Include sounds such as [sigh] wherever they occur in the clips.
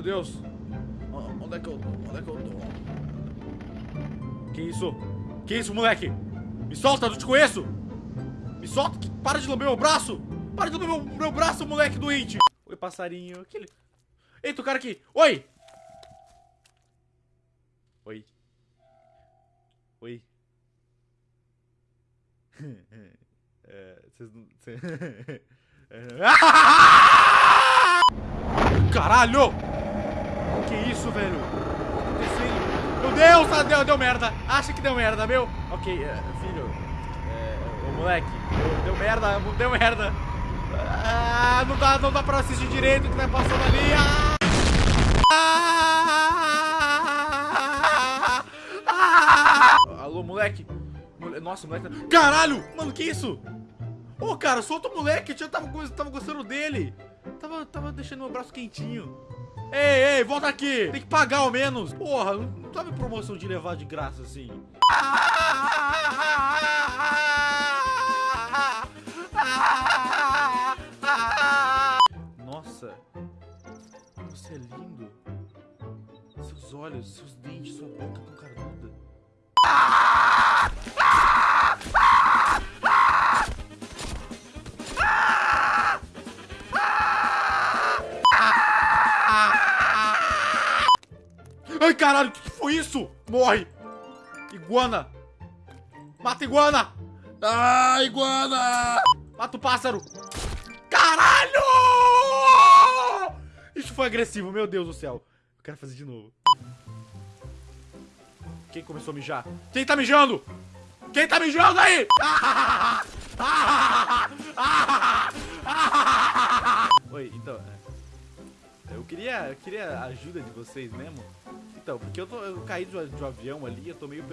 Meu Deus. Onde é que eu tô? Onde é que eu tô? Que isso? Que isso, moleque? Me solta, não te conheço! Me solta! Para de lamber meu braço! Para de lamber meu, meu braço, moleque doente! Oi, passarinho. Aquele... Eita, o cara aqui! Oi! Oi. Oi. [laughs] É, vocês não. [laughs] É. [laughs] Caralho! Que isso, velho? O que tá acontecendo? Meu Deus, tá- deu, deu merda. Acha que deu merda, meu? Ok, é, filho. É, ô moleque, deu, deu merda, deu merda. Ah, não dá, não dá pra assistir direito o que tá passando ali. Ah! Ah! Alô, moleque? Mole- Nossa, moleque. tá- Caralho! Mano, que isso? Ô, cara, solta o moleque. Eu tava, tava gostando dele. Tava, tava deixando meu braço quentinho. Ei, ei, volta aqui. Tem que pagar ao menos. Porra, não em promoção de levar de graça assim. Nossa, você é lindo. Seus olhos, seus dentes, sua boca tão carnuda. Ai, caralho, o que que foi isso? Morre! Iguana! Mata iguana! Ah, iguana! Mata o pássaro! Caralho! Isso foi agressivo, meu Deus do céu. Eu quero fazer de novo. Quem começou a mijar? Quem tá mijando? Quem tá mijando aí? Oi, então, é, eu queria, eu queria a ajuda de vocês mesmo. Então, porque eu, tô, eu caí de de um avião ali, eu tô meio.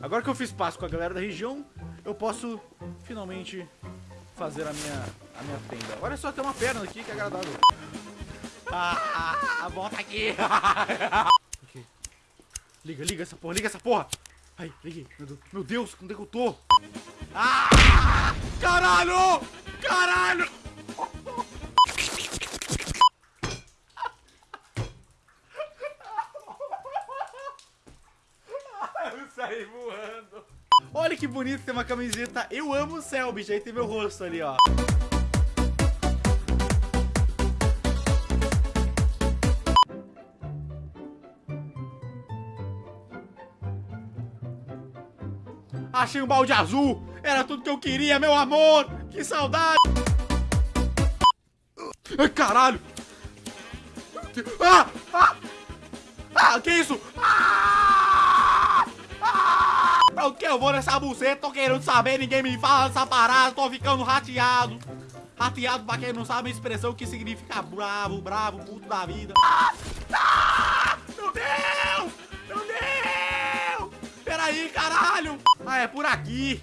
Agora que eu fiz passo com a galera da região, eu posso finalmente fazer a minha, a minha tenda. Olha só, tem uma perna aqui que é agradável. Ah, ah, volta aqui. [laughs] Ok. Liga, liga essa porra, liga essa porra. Ai, liguei. Meu Deus, meu Deus, onde é que eu tô? Ah! Caralho! Caralho! Voando. Olha que bonito, tem uma camiseta Eu amo o céu, bicho. Aí tem meu rosto ali, ó. Achei um balde azul. Era tudo que eu queria, meu amor. Que saudade. Ai, caralho. Ah! Ah! Ah, que isso? Ah! Pra que eu vou nessa buceta? Tô querendo saber, ninguém me fala dessa parada. Tô ficando rateado. Rateado, pra quem não sabe a expressão que significa bravo, bravo, puto da vida. Ah! Ah! Meu Deus! Meu Deus! Peraí, caralho! Ah, é por aqui.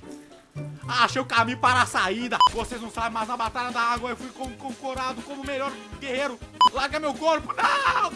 Ah, Achei o caminho para a saída. Vocês não sabem, mas na Batalha da Água eu fui con- concorado como o melhor guerreiro. Larga meu corpo. Não!